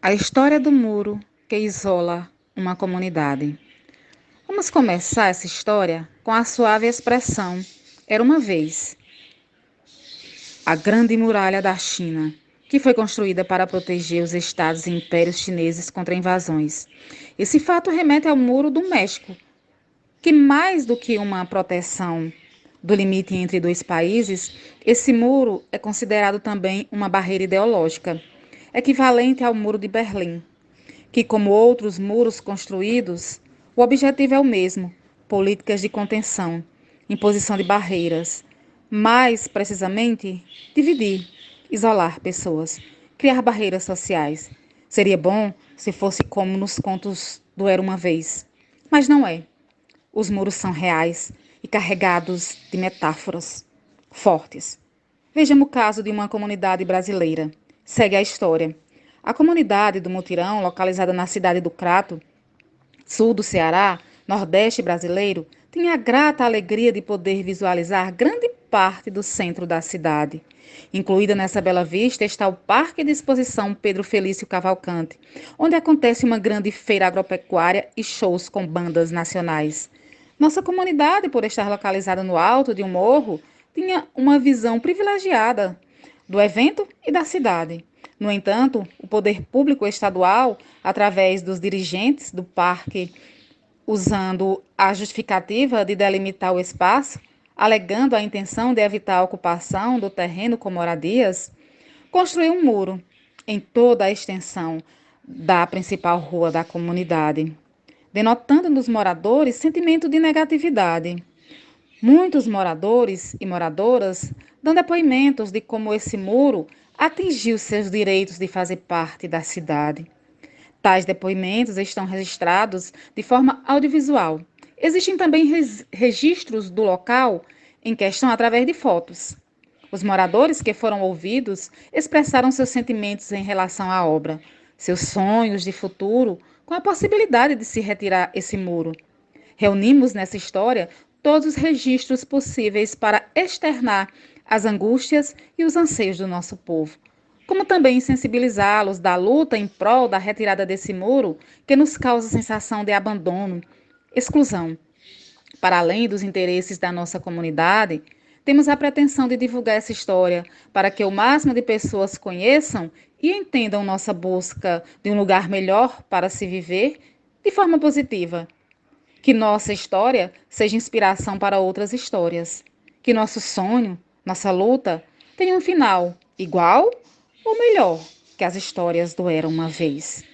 A história do muro que isola uma comunidade. Vamos começar essa história com a suave expressão: Era uma vez. A Grande Muralha da China, que foi construída para proteger os estados e impérios chineses contra invasões. Esse fato remete ao Muro do México, que mais do que uma proteção do limite entre dois países, esse muro é considerado também uma barreira ideológica equivalente ao Muro de Berlim, que, como outros muros construídos, o objetivo é o mesmo: políticas de contenção, imposição de barreiras, mais precisamente, dividir, isolar pessoas, criar barreiras sociais. Seria bom se fosse como nos contos do Era uma Vez, mas não é. Os muros são reais e carregados de metáforas fortes. Vejamos o caso de uma comunidade brasileira segue a história. A comunidade do Mutirão, localizada na cidade do Crato, sul do Ceará, nordeste brasileiro, tinha a grata alegria de poder visualizar grande parte do centro da cidade. Incluída nessa bela vista está o Parque de Exposição Pedro Felício Cavalcante, onde acontece uma grande feira agropecuária e shows com bandas nacionais. Nossa comunidade, por estar localizada no alto de um morro, tinha uma visão privilegiada do evento e da cidade. No entanto, o poder público estadual, através dos dirigentes do parque, usando a justificativa de delimitar o espaço, alegando a intenção de evitar a ocupação do terreno com moradias, construiu um muro em toda a extensão da principal rua da comunidade, denotando nos moradores sentimento de negatividade. Muitos moradores e moradoras dão depoimentos de como esse muro atingiu seus direitos de fazer parte da cidade. Tais depoimentos estão registrados de forma audiovisual. Existem também registros do local em questão através de fotos. Os moradores que foram ouvidos expressaram seus sentimentos em relação à obra, seus sonhos de futuro com a possibilidade de se retirar esse muro. Reunimos nessa história todos os registros possíveis para externar as angústias e os anseios do nosso povo, como também sensibilizá-los da luta em prol da retirada desse muro que nos causa sensação de abandono, exclusão. Para além dos interesses da nossa comunidade, temos a pretensão de divulgar essa história para que o máximo de pessoas conheçam e entendam nossa busca de um lugar melhor para se viver de forma positiva que nossa história seja inspiração para outras histórias. Que nosso sonho, nossa luta, tenha um final igual ou melhor que as histórias do Era uma Vez.